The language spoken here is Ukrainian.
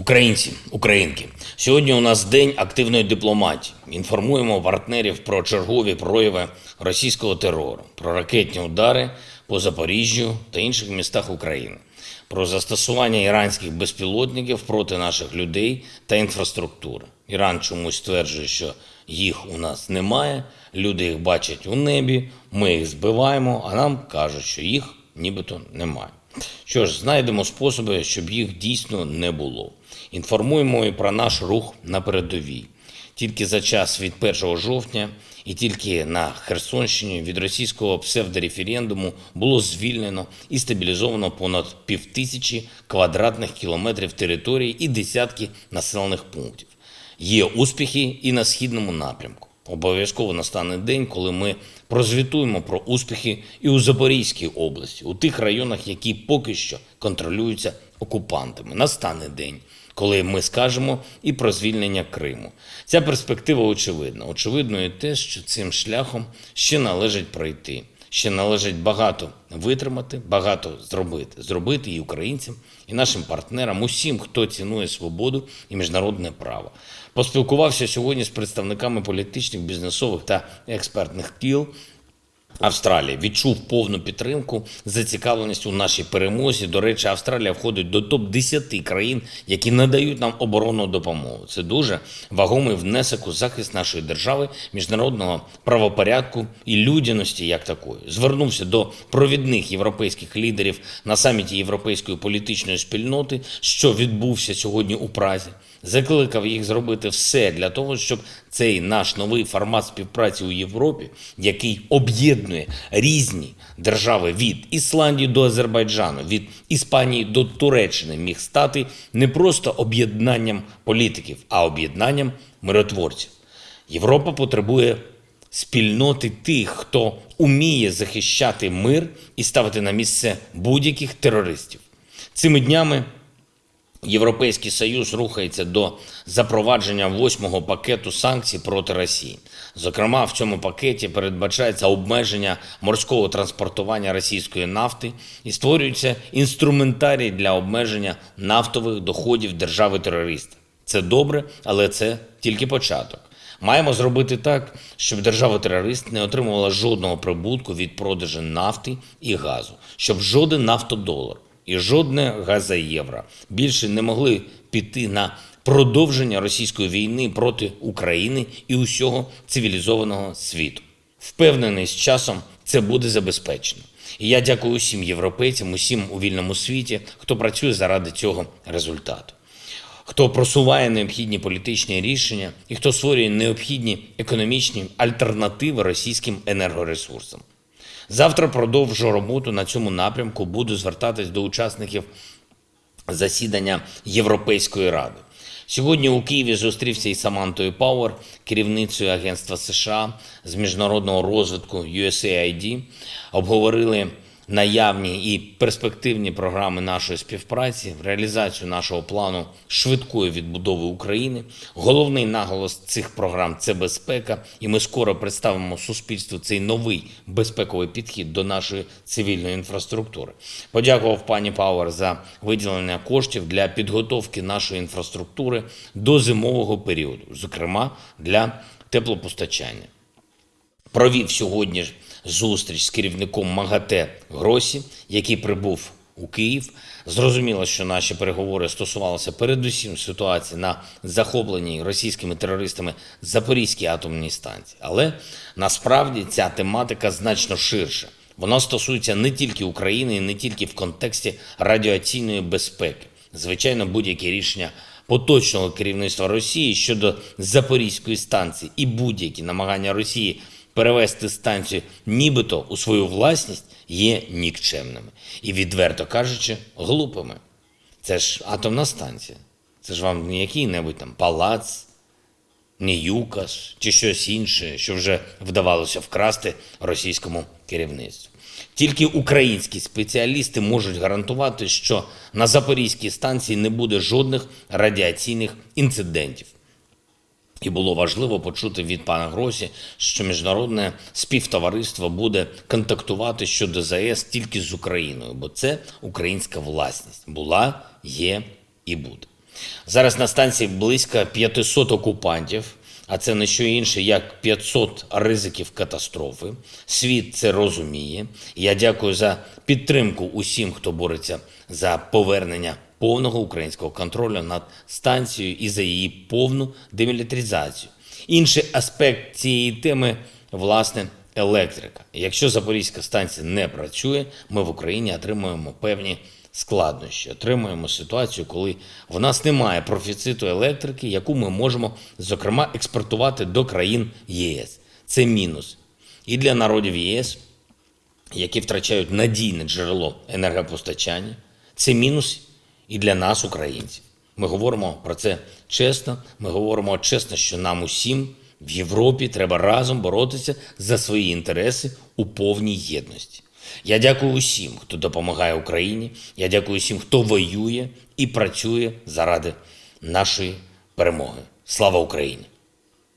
Українці, українки, сьогодні у нас день активної дипломатії. Інформуємо партнерів про чергові прояви російського терору, про ракетні удари по Запоріжжю та інших містах України, про застосування іранських безпілотників проти наших людей та інфраструктури. Іран чомусь стверджує, що їх у нас немає. Люди їх бачать у небі, ми їх збиваємо, а нам кажуть, що їх нібито немає. Що ж, знайдемо способи, щоб їх дійсно не було. Інформуємо і про наш рух на передовій. Тільки за час від 1 жовтня і тільки на Херсонщині від російського псевдореферендуму було звільнено і стабілізовано понад півтисячі квадратних кілометрів території і десятки населених пунктів. Є успіхи і на східному напрямку. Обов'язково настане день, коли ми прозвітуємо про успіхи і у Запорізькій області, у тих районах, які поки що контролюються окупантами. Настане день, коли ми скажемо і про звільнення Криму. Ця перспектива очевидна. Очевидно і те, що цим шляхом ще належить пройти. Ще належить багато витримати, багато зробити. Зробити і українцям, і нашим партнерам, усім, хто цінує свободу і міжнародне право. Поспілкувався сьогодні з представниками політичних, бізнесових та експертних кіл Австралії відчув повну підтримку, зацікавленість у нашій перемозі. До речі, Австралія входить до топ 10 країн, які надають нам оборонну допомогу. Це дуже вагомий внесок у захист нашої держави, міжнародного правопорядку і людяності, як такої. Звернувся до провідних європейських лідерів на саміті європейської політичної спільноти, що відбувся сьогодні у Празі. Закликав їх зробити все для того, щоб цей наш новий формат співпраці у Європі, який об'єднує різні держави від Ісландії до Азербайджану, від Іспанії до Туреччини, міг стати не просто об'єднанням політиків, а об'єднанням миротворців. Європа потребує спільноти тих, хто уміє захищати мир і ставити на місце будь-яких терористів. Цими днями Європейський Союз рухається до запровадження восьмого пакету санкцій проти Росії. Зокрема, в цьому пакеті передбачається обмеження морського транспортування російської нафти і створюється інструментарій для обмеження нафтових доходів держави-терориста. Це добре, але це тільки початок. Маємо зробити так, щоб держава-терорист не отримувала жодного прибутку від продажу нафти і газу, щоб жоден нафтодолар і жодне газоєвро більше не могли піти на продовження російської війни проти України і усього цивілізованого світу. Впевнений, з часом це буде забезпечено. І я дякую усім європейцям, усім у вільному світі, хто працює заради цього результату. Хто просуває необхідні політичні рішення і хто створює необхідні економічні альтернативи російським енергоресурсам. Завтра продовжу роботу на цьому напрямку. Буду звертатись до учасників засідання Європейської ради. Сьогодні у Києві зустрівся із Самантою Пауер, керівницею Агентства США з міжнародного розвитку USAID. Обговорили наявні і перспективні програми нашої співпраці, реалізацію нашого плану швидкої відбудови України. Головний наголос цих програм це безпека, і ми скоро представимо суспільству цей новий безпековий підхід до нашої цивільної інфраструктури. Подякував пані Пауер за виділення коштів для підготовки нашої інфраструктури до зимового періоду, зокрема для теплопостачання. Провів сьогодні зустріч з керівником МАГАТЕ Гросі, який прибув у Київ. Зрозуміло, що наші переговори стосувалися передусім ситуації на захопленій російськими терористами Запорізькій атомній станції. Але насправді ця тематика значно ширша. Вона стосується не тільки України, і не тільки в контексті радіаційної безпеки. Звичайно, будь-які рішення поточного керівництва Росії щодо Запорізької станції і будь-які намагання Росії перевести станцію нібито у свою власність є нікчемними і, відверто кажучи, глупими. Це ж атомна станція. Це ж вам не який-небудь там палац, не юкас чи щось інше, що вже вдавалося вкрасти російському керівництву. Тільки українські спеціалісти можуть гарантувати, що на Запорізькій станції не буде жодних радіаційних інцидентів. І було важливо почути від пана Гросі, що міжнародне співтовариство буде контактувати щодо ЗАЕС тільки з Україною, бо це українська власність була, є і буде. Зараз на станції близько 500 окупантів, а це не що інше, як 500 ризиків катастрофи. Світ це розуміє. Я дякую за підтримку усім, хто бореться за повернення повного українського контролю над станцією і за її повну демілітаризацію. Інший аспект цієї теми власне електрика. Якщо Запорізька станція не працює, ми в Україні отримуємо певні складнощі. Отримуємо ситуацію, коли в нас немає профіциту електрики, яку ми можемо, зокрема, експортувати до країн ЄС. Це мінус і для народів ЄС, які втрачають надійне джерело енергопостачання. Це мінус і для нас, українців. Ми говоримо про це чесно. Ми говоримо чесно, що нам усім в Європі треба разом боротися за свої інтереси у повній єдності. Я дякую усім, хто допомагає Україні. Я дякую усім, хто воює і працює заради нашої перемоги. Слава Україні!